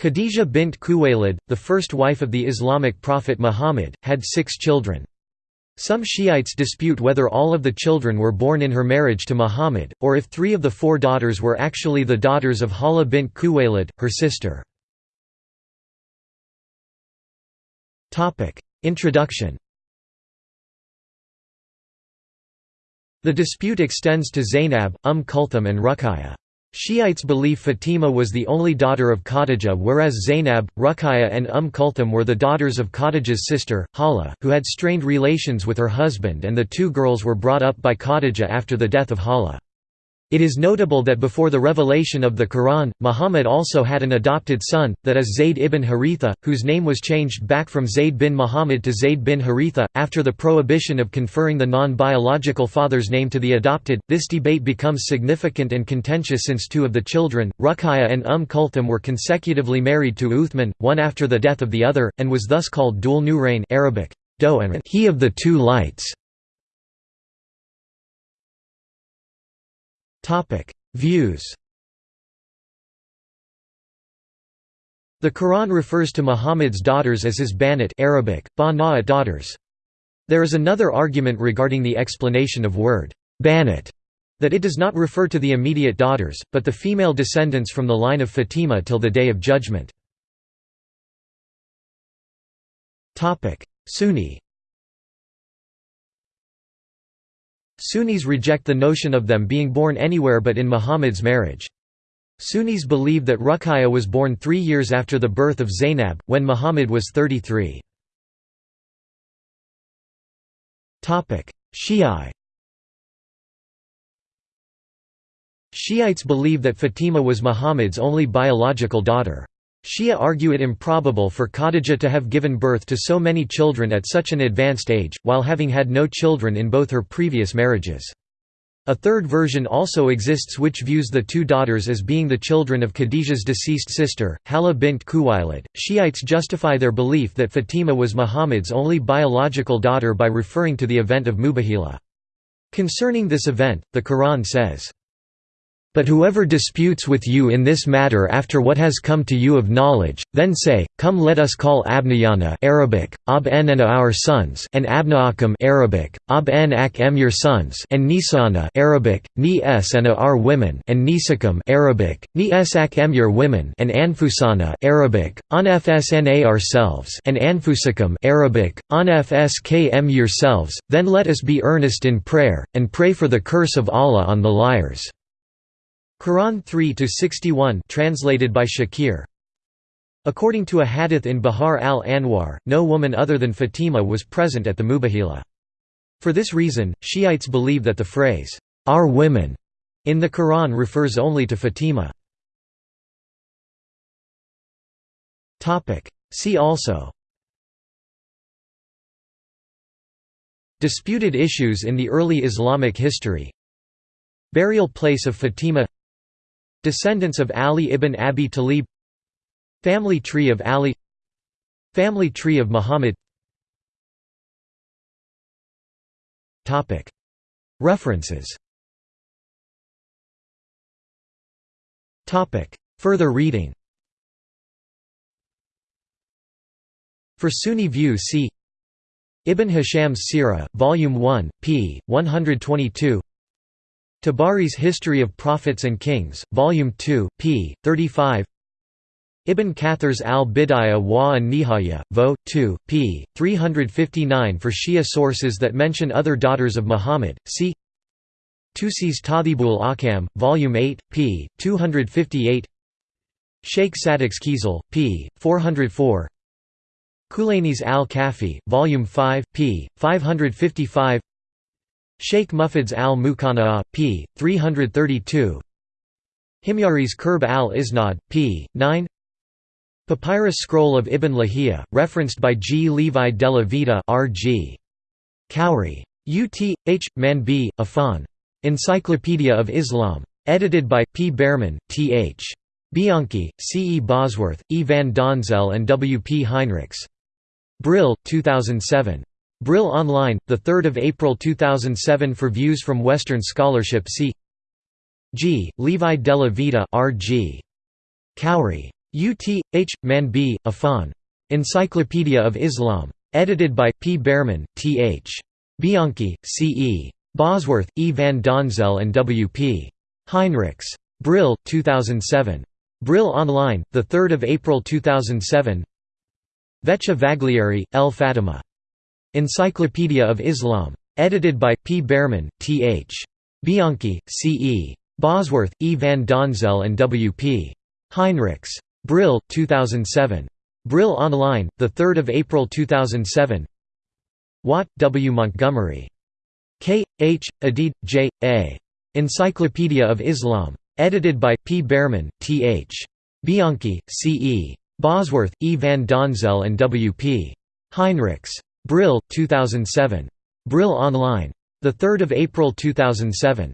Khadija bint Khuwaylid, the first wife of the Islamic prophet Muhammad, had six children. Some Shiites dispute whether all of the children were born in her marriage to Muhammad, or if three of the four daughters were actually the daughters of Hala bint Khuwaylid, her sister. Introduction The dispute extends to Zainab, Umm Kulthum and Ruqayya. Shiites believe Fatima was the only daughter of Khadija whereas Zainab, Ruqayya and Umm Kulthum were the daughters of Khadija's sister, Hala, who had strained relations with her husband and the two girls were brought up by Khadija after the death of Hala. It is notable that before the revelation of the Quran, Muhammad also had an adopted son, that is Zayd ibn Haritha, whose name was changed back from Zayd bin Muhammad to Zayd bin Haritha. After the prohibition of conferring the non biological father's name to the adopted, this debate becomes significant and contentious since two of the children, Ruqayya and Umm Kulthum, were consecutively married to Uthman, one after the death of the other, and was thus called Dul Nurayn Arabic, he of the two lights. Topic: Views. The Quran refers to Muhammad's daughters as his banat Arabic, ba daughters. There is another argument regarding the explanation of word banat that it does not refer to the immediate daughters, but the female descendants from the line of Fatima till the Day of Judgment. Sunni Sunnis reject the notion of them being born anywhere but in Muhammad's marriage. Sunnis believe that Ruqayya was born three years after the birth of Zainab, when Muhammad was 33. Shi'i Shiites believe that Fatima was Muhammad's only biological daughter. Shia argue it improbable for Khadija to have given birth to so many children at such an advanced age, while having had no children in both her previous marriages. A third version also exists which views the two daughters as being the children of Khadija's deceased sister, Hala bint Khuwaylid. Shiites justify their belief that Fatima was Muhammad's only biological daughter by referring to the event of Mubahila. Concerning this event, the Quran says, but whoever disputes with you in this matter after what has come to you of knowledge, then say, Come let us call Abnayana Arabic, Ab en and our sons and Abnaakum Arabic, Ab en ak em your sons and Nisana Arabic, Ni es and our women and Nisakum Arabic, Ni es ak em your women and Anfusana Arabic, An fsna ourselves and Anfusakum Arabic, An fskm yourselves, then let us be earnest in prayer, and pray for the curse of Allah on the liars. Quran 3-61 translated by Shakir. According to a hadith in Bihar al-Anwar, no woman other than Fatima was present at the Mubahila. For this reason, Shiites believe that the phrase, "'our women' in the Quran refers only to Fatima. See also. Disputed issues in the early Islamic history. Burial place of Fatima Descendants of Ali ibn Abi Talib Family tree of Ali Family tree of Muhammad. References. Further reading. For Sunni view see Ibn Hisham's Sirah, Volume 1, p. 122 Tabari's History of Prophets and Kings, Volume 2, p. 35 Ibn Kathir's al-Bidayah wa an-Nihaya, Vo. 2, p. 359 for Shia sources that mention other daughters of Muhammad, see Tusi's Tahdhibul Ahkam, Volume 8, p. 258 Sheikh Saduq's Khisal, p. 404 Kulaini's al-Kafi, Volume 5, p. 555 Sheikh Mufid's al-Muqanna'a, p. 332 Himyari's Qurb al-Isnad, p. 9 Papyrus Scroll of Ibn Lahiya, referenced by G. Levi della Vida R.G. Khoury. Ut. H. Manbih, Afan. Encyclopedia of Islam. Edited by, P. Bearman, T. H. Bianquis, C. E. Bosworth, E. van Donzel and W. P. Heinrichs. Brill, 2007. Brill Online, 3 April 2007 For views from Western scholarship see G. Levi della Vida R. G. Khoury. U. T. H. Manbih, Afan. Encyclopedia of Islam. Edited by P. Bearman, T. H. Bianquis, C. E. Bosworth, E. van Donzel and W. P. Heinrichs. Brill, 2007. Brill Online, 3 April 2007 Veccia Vaglieri, L. Fatima. Encyclopedia of Islam. Edited by P. Bearman, T. H. Bianquis, C. E. Bosworth, E. van Donzel and W. P. Heinrichs. Brill, 2007. Brill Online, 3 April 2007 Watt, W. Montgomery. K. H. Adid, J. A. Encyclopedia of Islam. Edited by P. Bearman, T. H. Bianquis, C. E. Bosworth, E. van Donzel and W. P. Heinrichs. Brill, 2007. Brill Online. 3 April 2007.